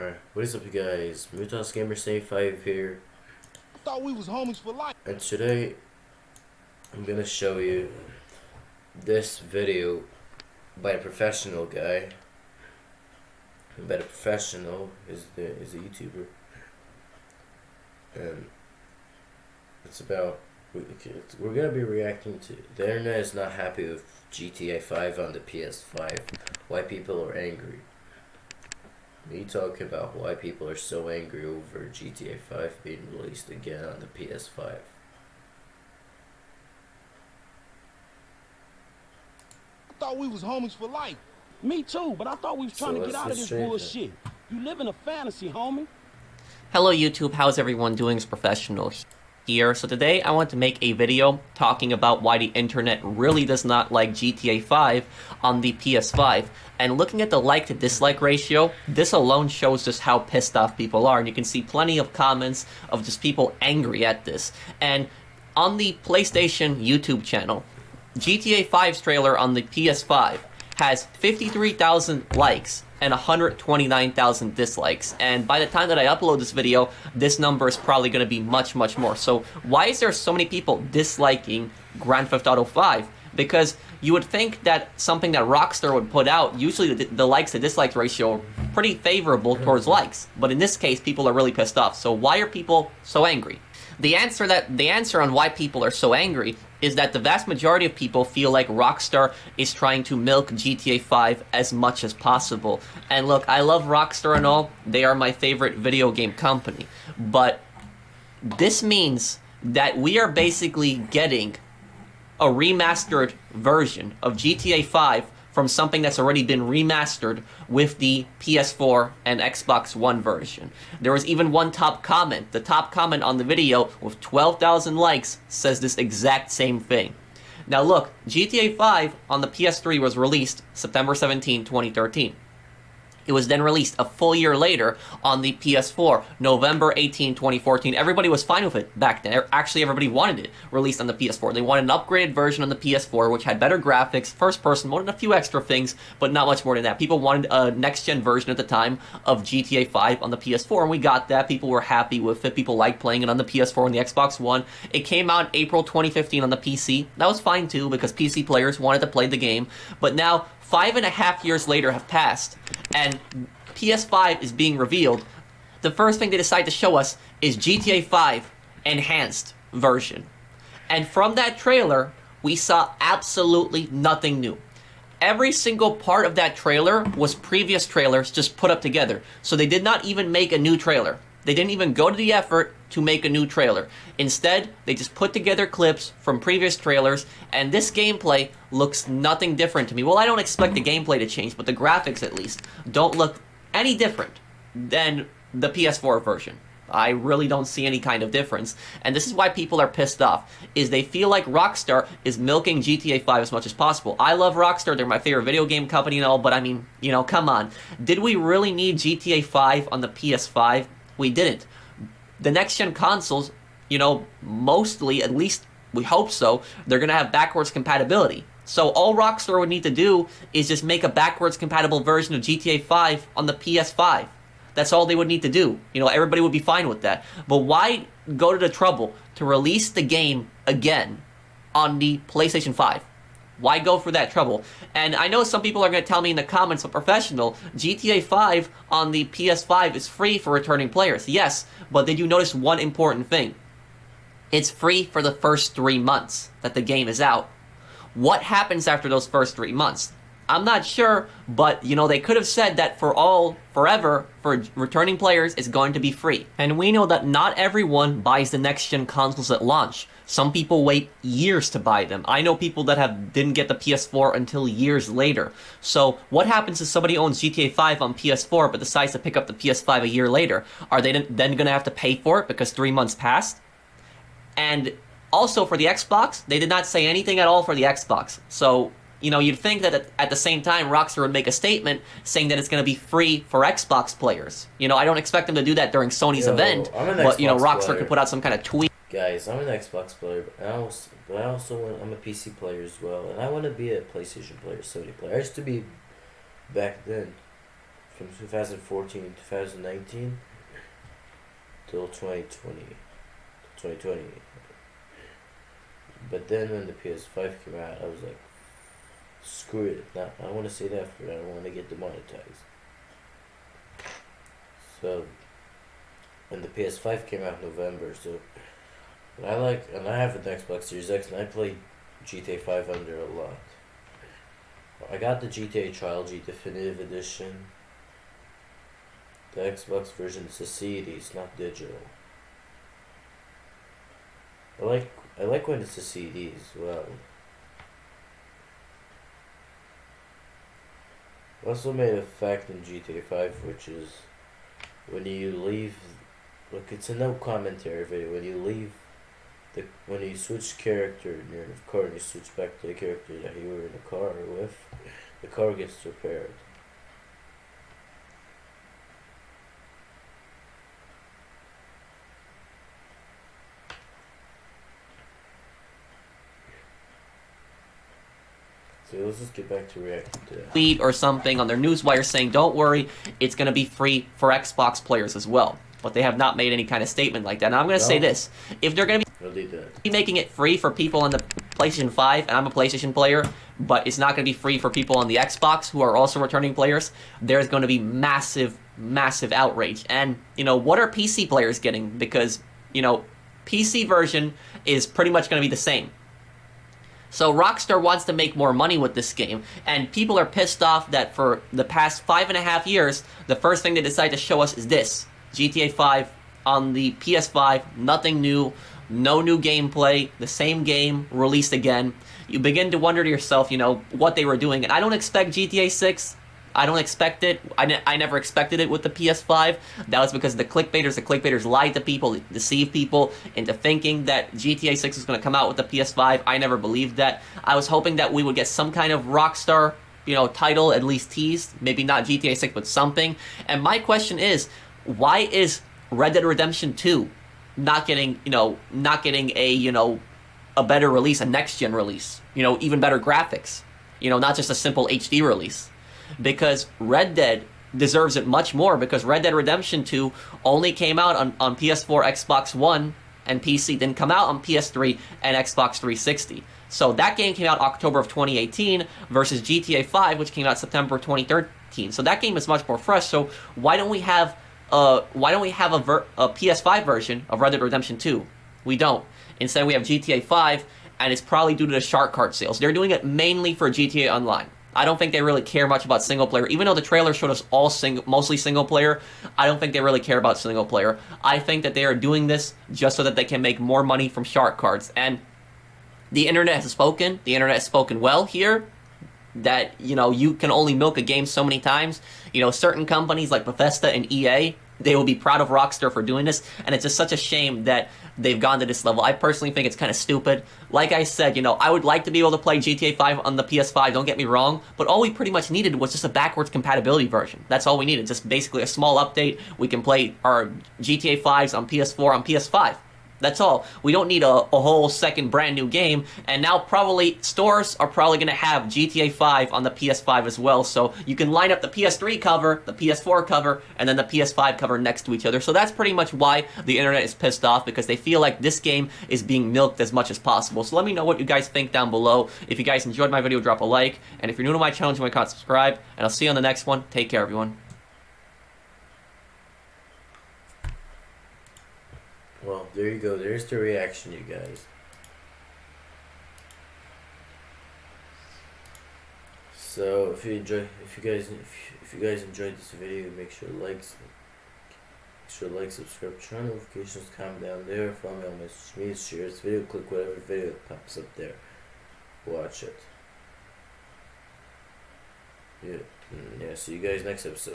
Alright, what is up you guys? Mutas Gamer 75 here. Thought we was homies for life. And today I'm gonna show you this video by a professional guy. By the professional is the is a YouTuber. And it's about we're gonna be reacting to the internet is not happy with GTA 5 on the PS5. Why people are angry. Me talking about why people are so angry over GTA 5 being released again on the PS5. I Thought we was homies for life. Me too, but I thought we was So trying to get out of this strange bullshit. You live in a fantasy, homie. Hello YouTube, how's everyone doing? It's Professional here. So today I want to make a video talking about why the internet really does not like GTA 5 on the PS5. And looking at the like to dislike ratio, this alone shows just how pissed off people are. And you can see plenty of comments of just people angry at this. And on the PlayStation YouTube channel, GTA 5's trailer on the PS5 has 53,000 likes and 129,000 dislikes. And by the time that I upload this video, this number is probably going to be much, much more. So why is there so many people disliking Grand Theft Auto 5? Because you would think that something that Rockstar would put out, usually the, the likes to dislikes ratio are pretty favorable towards likes. But in this case, people are really pissed off. So why are people so angry? The answer that the answer on why people are so angry is that the vast majority of people feel like Rockstar is trying to milk GTA 5 as much as possible. And look, I love Rockstar and all. They are my favorite video game company. But this means that we are basically getting a remastered version of GTA 5 from something that's already been remastered with the PS4 and Xbox One version. There was even one top comment. The top comment on the video with 12,000 likes says this exact same thing. Now look, GTA 5 on the PS3 was released September 17, 2013. It was then released a full year later on the PS4, November 18, 2014. Everybody was fine with it back then. Er, actually, everybody wanted it released on the PS4. They wanted an upgraded version on the PS4, which had better graphics, first person mode, and a few extra things, but not much more than that. People wanted a next gen version at the time of GTA 5 on the PS4, and we got that. People were happy with it. People liked playing it on the PS4 and the Xbox One. It came out April 2015 on the PC. That was fine too, because PC players wanted to play the game. But now, five and a half years later have passed, and PS5 is being revealed, the first thing they decide to show us is GTA 5 Enhanced version. And from that trailer, we saw absolutely nothing new. Every single part of that trailer was previous trailers just put up together. So they did not even make a new trailer. They didn't even go to the effort to make a new trailer. Instead, they just put together clips from previous trailers, and this gameplay looks nothing different to me. Well, I don't expect the gameplay to change, but the graphics at least don't look any different than the PS4 version. I really don't see any kind of difference. And this is why people are pissed off, is they feel like Rockstar is milking GTA 5 as much as possible. I love Rockstar, they're my favorite video game company and all, but I mean, you know, come on. Did we really need GTA 5 on the PS5? We didn't. The next gen consoles, you know, mostly, at least we hope so, they're gonna have backwards compatibility. So all Rockstar would need to do is just make a backwards compatible version of GTA 5 on the PS5. That's all they would need to do. You know, everybody would be fine with that. But why go to the trouble to release the game again on the PlayStation 5? Why go for that trouble? And I know some people are going to tell me in the comments, but professional, GTA 5 on the PS5 is free for returning players. Yes, but did you notice one important thing? It's free for the first three months that the game is out. What happens after those first three months? I'm not sure, but you know, they could have said that for all, forever, for returning players, it's going to be free. And we know that not everyone buys the next gen consoles at launch. Some people wait years to buy them. I know people that have didn't get the PS4 until years later. So what happens if somebody owns GTA 5 on PS4 but decides to pick up the PS5 a year later? Are they then going to have to pay for it because three months passed? And also for the Xbox, they did not say anything at all for the Xbox. So, you know, you'd think that at, the same time, Rockstar would make a statement saying that it's going to be free for Xbox players. You know, I don't expect them to do that during Sony's Yo, event, but, you know, Rockstar player. could put out some kind of tweet. Guys, I'm an Xbox player, but I also, but I also want, I'm a PC player as well, and I want to be a PlayStation player, Sony player. I used to be back then, from 2014 to 2019 till 2020. 2020. But then when the PS5 came out, I was like, screw it. Not, I want to say that for I don't want to get demonetized. So, when the PS5 came out in November, so and I like, and I have an Xbox Series X, and I play GTA 5 under a lot. I got the GTA Trilogy Definitive Edition. The Xbox version is a CD, it's not digital. I like I like when it's a CD as well. Also made a fact in GTA 5 which is when you leave look it's a no commentary video, when you leave the when he switched character and you're in a car and you switch back to the character that you were in the car with, the car gets repaired. So let's just get back to reacting to that. tweet or something on their newswire saying, "Don't worry, it's going to be free for Xbox players as well." But they have not made any kind of statement like that. Now I'm going to say this: if they're going to I'll leave that. be making it free for people on the PlayStation 5, and I'm a PlayStation player, but it's not going to be free for people on the Xbox who are also returning players, there's going to be massive, massive outrage. And, you know, what are PC players getting? Because, you know, PC version is pretty much going to be the same. So Rockstar wants to make more money with this game, and people are pissed off that for the past five and a half years, the first thing they decide to show us is this GTA 5 on the PS5, nothing new, no new gameplay, the same game released again. You begin to wonder to yourself, you know, what they were doing, and I don't expect GTA 6. I don't expect it. I, ne- I never expected it with the PS5. That was because the clickbaiters, the clickbaiters lied to people, deceived people into thinking that GTA 6 was going to come out with the PS5. I never believed that. I was hoping that we would get some kind of Rockstar, you know, title at least teased. Maybe not GTA 6, but something. And my question is, why is Red Dead Redemption 2 not getting, you know, not getting a, you know, a better release, a next gen release, you know, even better graphics, you know, not just a simple HD release. Because Red Dead deserves it much more because Red Dead Redemption 2 only came out on, on PS4, Xbox One, and PC, didn't come out on PS3 and Xbox 360. So that game came out October of 2018 versus GTA 5, which came out September 2013. So that game is much more fresh. So why don't we have uh, why don't we have a, ver- a PS5 version of Red Dead Redemption 2? We don't. Instead, we have GTA 5, and it's probably due to the shark card sales. They're doing it mainly for GTA Online. I don't think they really care much about single player. Even though the trailer showed us all sing- mostly single player, I don't think they really care about single player. I think that they are doing this just so that they can make more money from shark cards. And the internet has spoken. The internet has spoken well here that you know you can only milk a game so many times. You know, certain companies like Bethesda and EA, they will be proud of Rockstar for doing this, and it's just such a shame that they've gone to this level. I personally think it's kind of stupid. Like I said, you know, I would like to be able to play GTA 5 on the PS5. Don't get me wrong, but all we pretty much needed was just a backwards compatibility version. That's all we needed. Just basically a small update. We can play our GTA 5s on PS4 on PS5. That's all. We don't need a, a whole second brand new game. And now probably stores are probably going to have GTA 5 on the PS5 as well. So you can line up the PS3 cover, the PS4 cover, and then the PS5 cover next to each other. So that's pretty much why the internet is pissed off because they feel like this game is being milked as much as possible. So let me know what you guys think down below. If you guys enjoyed my video, drop a like. And if you're new to my channel, you my account, subscribe. And I'll see you on the next one. Take care, everyone. Well, there you go. There's the reaction, you guys. So if you enjoy, if you guys, if if you guys enjoyed this video, make sure to like, make sure like, subscribe, turn on notifications, comment down there, follow me on my media, share this video, click whatever video pops up there, watch it. Yeah, mm, yeah. See you guys next episode.